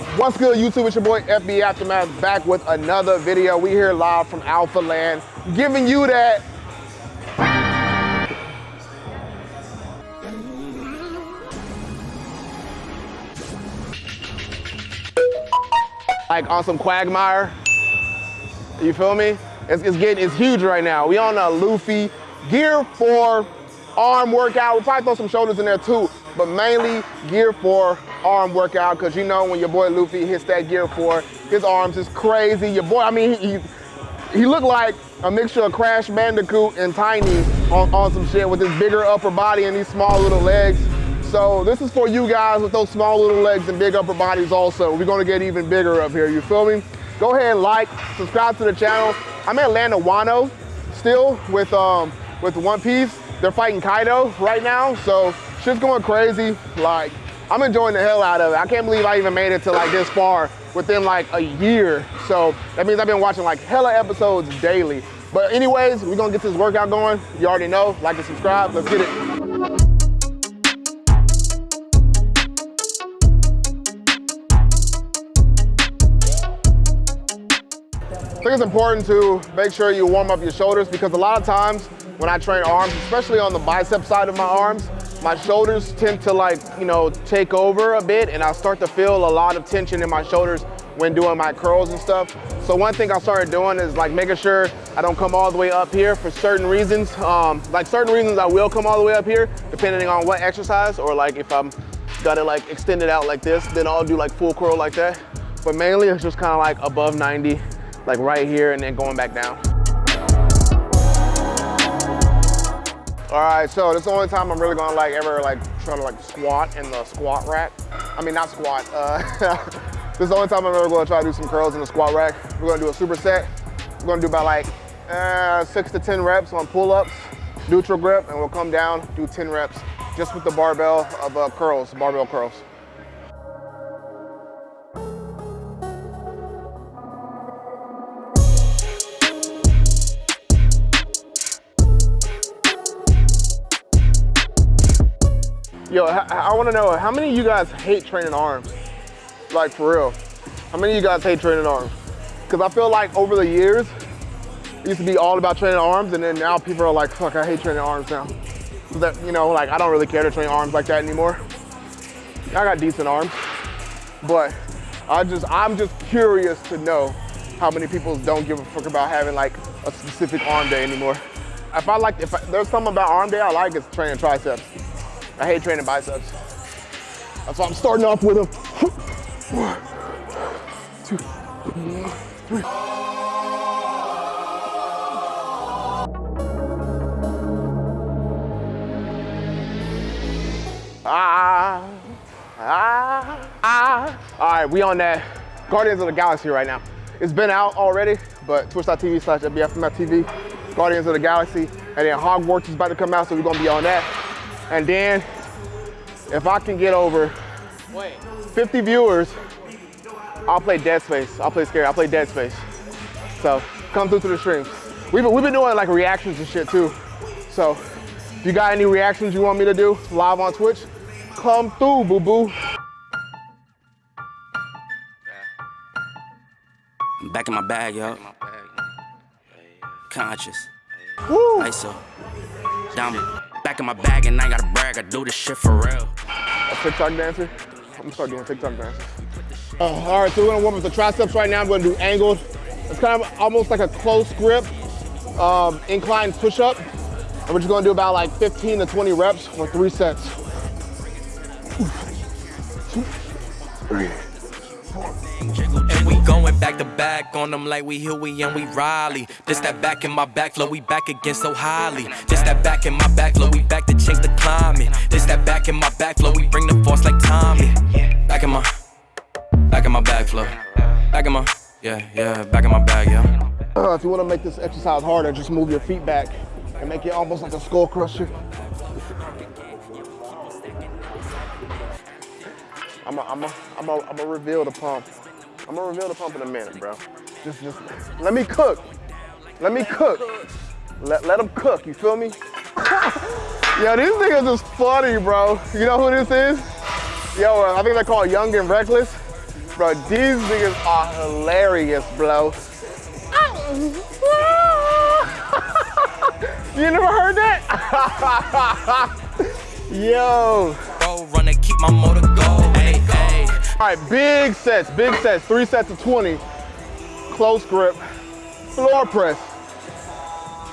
What's good, YouTube? It's your boy FB Aftermath back with another video. We here live from Alpha Land, giving you that. Like on some Quagmire. You feel me? It's, it's getting, it's huge right now. We on a Luffy Gear 4 arm workout. We'll probably throw some shoulders in there too, but mainly Gear 4 arm workout because you know when your boy Luffy hits that Gear 4, his arms is crazy. Your boy, I mean, he, he looked like a mixture of Crash Bandicoot and Tiny on, on some shit with his bigger upper body and these small little legs. So this is for you guys with those small little legs and big upper bodies also. We're gonna get even bigger up here, you feel me? Go ahead and like, subscribe to the channel. I'm at Land of Wano still with, um, with One Piece. They're fighting Kaido right now, so shit's going crazy. Like, I'm enjoying the hell out of it. I can't believe I even made it to like this far within like a year. So that means I've been watching like hella episodes daily. But anyways, we're gonna get this workout going. You already know, like and subscribe, let's get it. I think it's important to make sure you warm up your shoulders because a lot of times when I train arms, especially on the bicep side of my arms, my shoulders tend to like, you know, take over a bit and I start to feel a lot of tension in my shoulders when doing my curls and stuff. So one thing I started doing is like making sure I don't come all the way up here for certain reasons. Um, like certain reasons I will come all the way up here depending on what exercise or like if I'm got it like extended out like this, then I'll do like full curl like that. But mainly it's just kind of like above 90 like right here and then going back down. All right, so this is the only time I'm really gonna like ever like try to like squat in the squat rack. I mean, not squat. Uh, this is the only time I'm ever gonna try to do some curls in the squat rack. We're gonna do a superset. We're gonna do about like uh, six to 10 reps on pull-ups, neutral grip, and we'll come down, do 10 reps just with the barbell of uh, curls, barbell curls. Yo, I, I want to know, how many of you guys hate training arms? Like, for real. How many of you guys hate training arms? Because I feel like over the years, it used to be all about training arms, and then now people are like, fuck, I hate training arms now. So That, you know, like, I don't really care to train arms like that anymore. I got decent arms, but I just, I'm just curious to know how many people don't give a fuck about having like a specific arm day anymore. If I like, if I, there's something about arm day I like, it's training triceps. I hate training biceps. That's why I'm starting off with them. One, two, three. Ah, ah, ah. All right, we on that Guardians of the Galaxy right now. It's been out already, but twitch.tv slash FBFMF Guardians of the Galaxy. And then Hogwarts is about to come out, so we're gonna be on that. And then if I can get over 50 viewers, I'll play Dead Space. I'll play Scary. I'll play Dead Space. So come through to the streams. We've been, we've been doing like reactions and shit too. So if you got any reactions you want me to do live on Twitch, come through, boo-boo. I'm back in my bag, yo. Conscious. Woo. ISO. Diamond. Back in my bag and I gotta brag, I do this shit for real. A TikTok dancer? I'm gonna start doing TikTok dances. Uh, all right, so we're gonna warm up the triceps right now. I'm gonna do angled. It's kind of almost like a close grip, um, incline push-up. And we're just gonna do about like 15 to 20 reps for three sets. Two, three. And we going back on them like we Huey and we Riley. This that back in my back flow, we back again so highly. This that back in my back flow, we back to change the climate. This that back in my back flow, we bring the force like Tommy. Back in my, back in my back flow. Back in my, yeah, yeah, back in my bag, yeah. Uh, if you wanna make this exercise harder, just move your feet back and make it almost like a skull crusher. I'm gonna I'm a, I'm a, I'm reveal the pump. I'm gonna reveal the pump in a minute, bro. Just, just let me cook. Let me cook. Let, let them cook, you feel me? Yo, these niggas is funny, bro. You know who this is? Yo, uh, I think they're called Young and Reckless. Bro, these niggas are hilarious, bro. you never heard that? Yo. Bro, run and keep my motor going. Hey, hey. All right, big sets, big sets, three sets of 20. Close grip, floor press,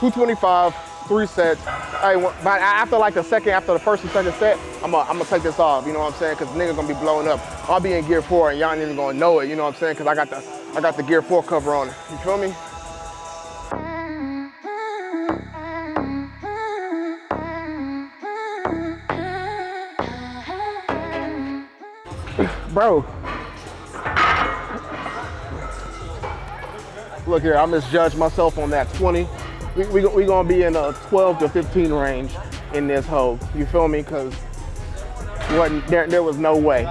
225, three sets. Hey, but after like the second, after the first and second set, I'm gonna, I'm gonna take this off, you know what I'm saying? Cause nigga gonna be blowing up. I'll be in gear four and y'all ain't even gonna know it, you know what I'm saying? Cause I got the, I got the gear four cover on it, you feel me? Bro. Look here, I misjudged myself on that 20. We, we, we gonna be in a 12 to 15 range in this hole. You feel me? Cause wasn't, there, there was no way.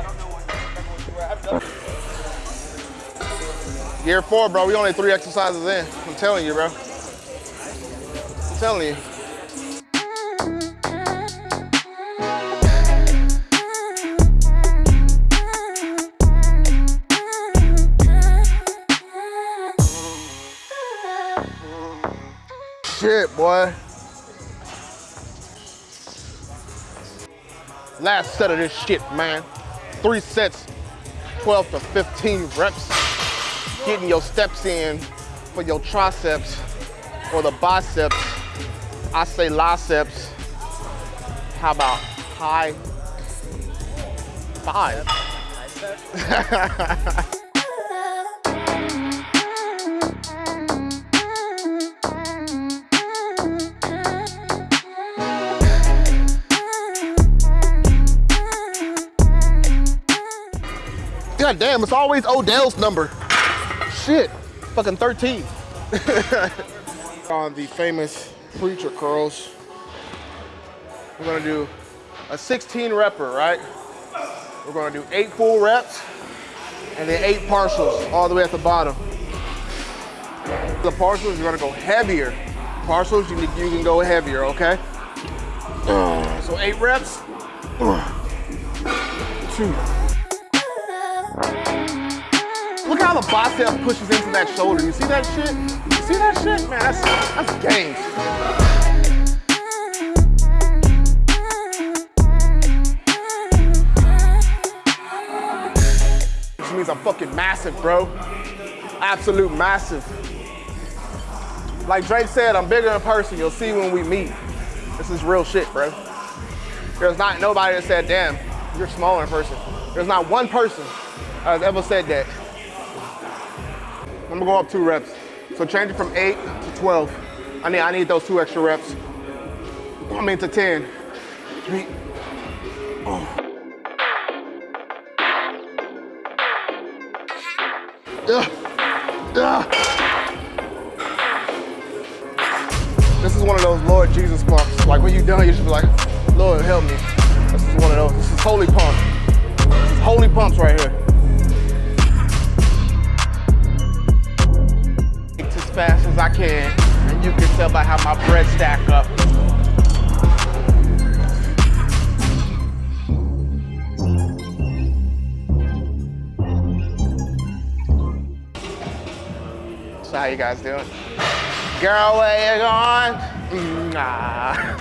Gear four, bro. We only three exercises in. I'm telling you, bro. I'm telling you. Shit, boy. Last set of this shit, man. Three sets, 12 to 15 reps. Getting your steps in for your triceps or the biceps. I say biceps. How about high five? God damn, it's always Odell's number. Shit, fucking 13. On the famous preacher curls, we're gonna do a 16 repper, right? We're gonna do eight full reps and then eight partials all the way at the bottom. The partials, you're gonna go heavier. Partials, you, you can go heavier, okay? So eight reps, two. How the bicep pushes into that shoulder. You see that shit? You see that shit? Man, that's, that's game. Which means I'm fucking massive, bro. Absolute massive. Like Drake said, I'm bigger in person. You'll see when we meet. This is real shit, bro. There's not nobody that said, damn, you're smaller in person. There's not one person has ever said that. I'm gonna go up two reps. So change it from eight to 12. I need, I need those two extra reps. I mean to 10. Three. Oh. Ugh. Ugh. This is one of those Lord Jesus pumps. Like when you done, you should be like, Lord help me. This is one of those. This is holy pump. This is holy pumps right here. Fast as I can, and you can tell by how my bread stack up. So how you guys doing? Girl, where you going? Nah,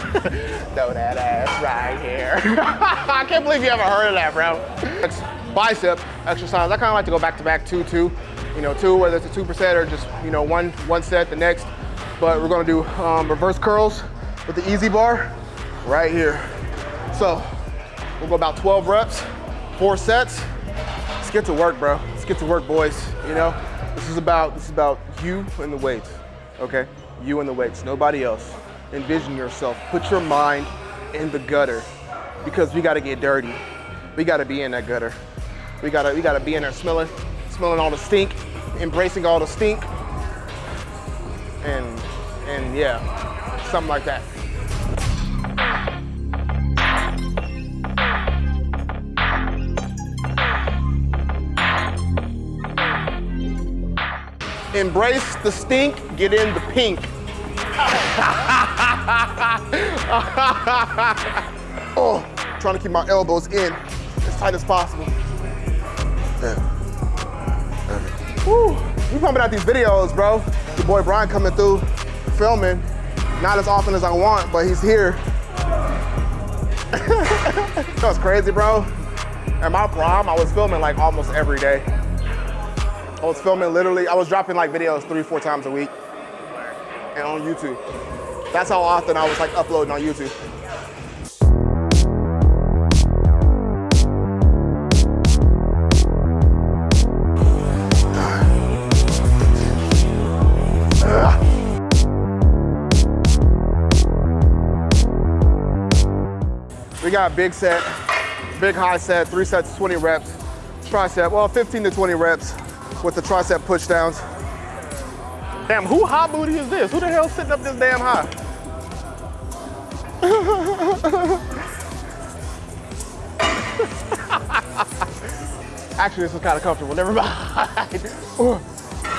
throw that ass right here. I can't believe you haven't heard of that, bro. It's bicep exercise. I kind of like to go back to back two, two. You know, two, whether it's a two percent or just, you know, one, one set the next. But we're gonna do um, reverse curls with the EZ bar right here. So we'll go about 12 reps, four sets. Let's get to work, bro. Let's get to work, boys. You know, this is about this is about you and the weights. Okay, you and the weights, nobody else. Envision yourself. Put your mind in the gutter because we got to get dirty. We got to be in that gutter. We gotta we gotta be in there smelling smelling all the stink, embracing all the stink, and and yeah, something like that. Embrace the stink, get in the pink. oh, trying to keep my elbows in as tight as possible. Pumping out these videos, bro. Your boy Brian coming through, filming. Not as often as I want, but he's here. That's crazy, bro. At my prom, I was filming like almost every day. I was filming literally, I was dropping like videos three, four times a week and on YouTube. That's how often I was like uploading on YouTube. Got big set, big high set, three sets, of 20 reps, tricep, well, 15 to 20 reps with the tricep push downs. Damn, who high booty is this? Who the hell's sitting up this damn high? Actually, this is kind of comfortable. Never mind. One,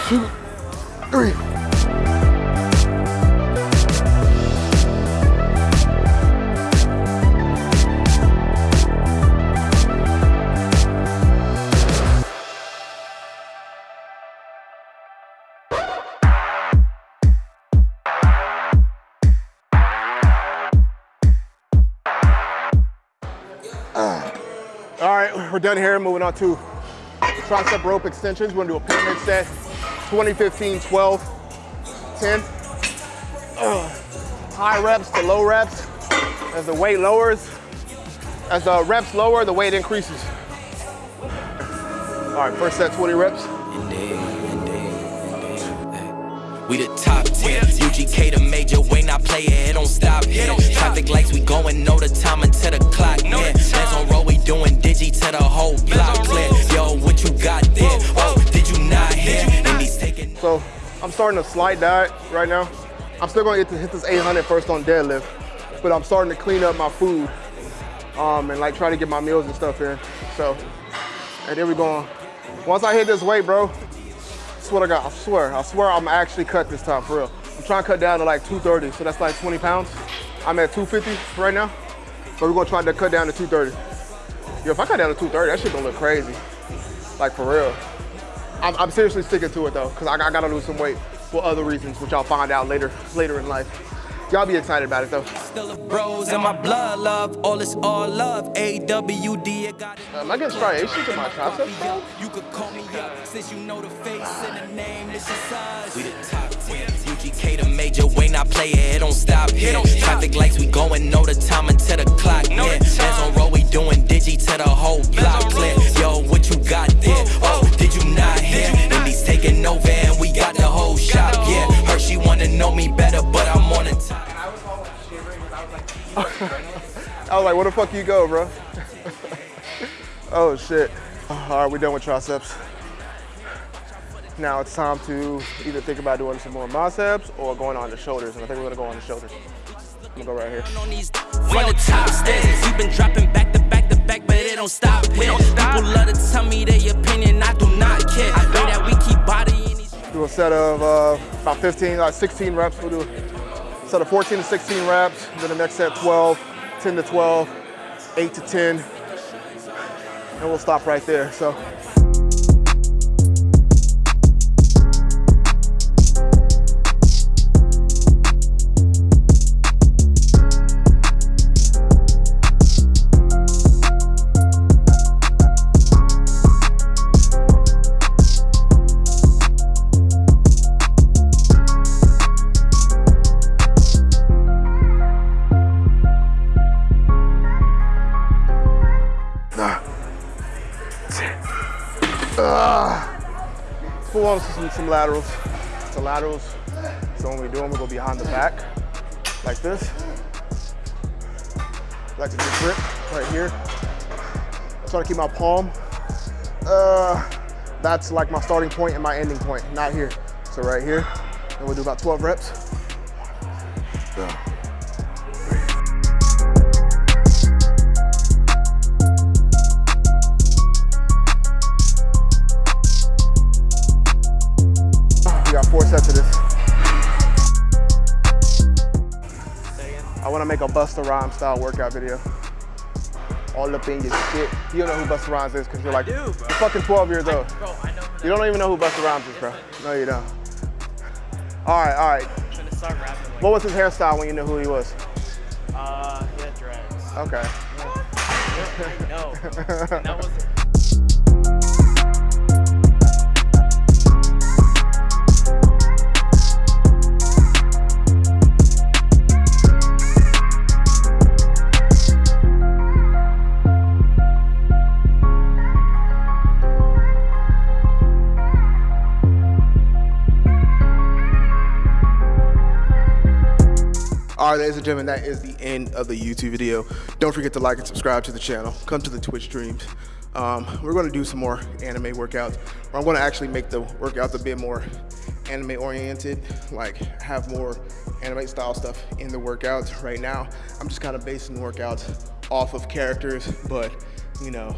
two, three. Uh. All right, we're done here. Moving on to tricep rope extensions. We're gonna do a pyramid set, 20, 15, 12, 10. Ugh. High reps to low reps. As the weight lowers, as the reps lower, the weight increases. All right, first set, 20 reps. We the top 10. UGK the major, Wayne I play it, it don't stop here. Traffic lights, we going, know the time until the clock. Starting a slight diet right now. I'm still gonna to hit this 800 first on deadlift, but I'm starting to clean up my food um, and like try to get my meals and stuff in. So, and there we go. Once I hit this weight, bro, what I got. I swear, I swear I'm actually cut this time for real. I'm trying to cut down to like 230, so that's like 20 pounds. I'm at 250 right now, so we're gonna try to cut down to 230. Yo, if I cut down to 230, that shit gonna look crazy. Like for real. I'm, I'm seriously sticking to it though, because I, I gotta lose some weight for other reasons, which I'll find out later, later in life. Y'all be excited about it though. Still a bros in my blood, love. All is all love. AWD, it got it. Am I getting striations in my triceps? bro? You could call me up since you know the face and the name. This is us. We the top 10. UGK the major. Wayne I play it, it don't stop here. Traffic lights, we going, know the time until the clock near. Hands on roll, we doing digi to the whole block clear. Yo, what you got where the fuck you go, bro? oh shit. All right, we're done with triceps. Now it's time to either think about doing some more biceps or going on the shoulders. And I think we're gonna go on the shoulders. I'm gonna go right here. on from the top stairs. We've been dropping back to back to back, but it don't stop. People love to tell me their opinion, I do not care. I know that we keep bodying these. Do a set of uh, about 15, like 16 reps. We'll do a set of 14 to 16 reps. Then the next set 12, 10 to 12, 8 to 10. And we'll stop right there. So some, laterals. So laterals. So when we do them, we go behind the back like this. Like to do grip right here. Try to keep my palm. Uh, that's like my starting point and my ending point, not here. So right here, and we'll do about 12 reps. Four sets of this. I want to make a Busta Rhymes style workout video. All up in your shit. You don't know who Busta Rhymes is because you're like do, you're fucking 12 years old. Bro, I know who You don't even know who Busta Rhymes is, bro. No, you don't. All right, all right. trying to start rapping like What was his hairstyle when you knew who he was? uh he had dreads. Okay. I that wasn't All right, ladies and gentlemen, that is the end of the YouTube video. Don't forget to like and subscribe to the channel. Come to the Twitch streams. Um, we're going to do some more anime workouts. Or I'm going to actually make the workouts a bit more anime oriented, like have more anime style stuff in the workouts. Right now, I'm just kind of basing workouts off of characters, but you know,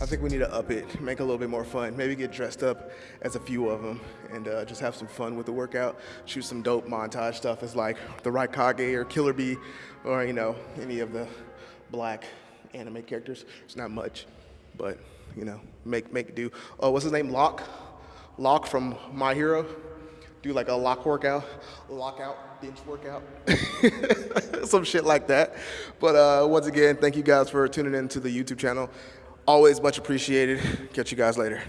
I think we need to up it, make it a little bit more fun. Maybe get dressed up as a few of them and uh, just have some fun with the workout. Shoot some dope montage stuff as like the Raikage or Killer Bee or, you know, any of the black anime characters. It's not much, but, you know, make, make do. Oh, what's his name? Locke? Locke from My Hero. Do like a lock workout, lockout, bench workout, some shit like that. But uh, once again, thank you guys for tuning in to the YouTube channel. Always much appreciated. Catch you guys later.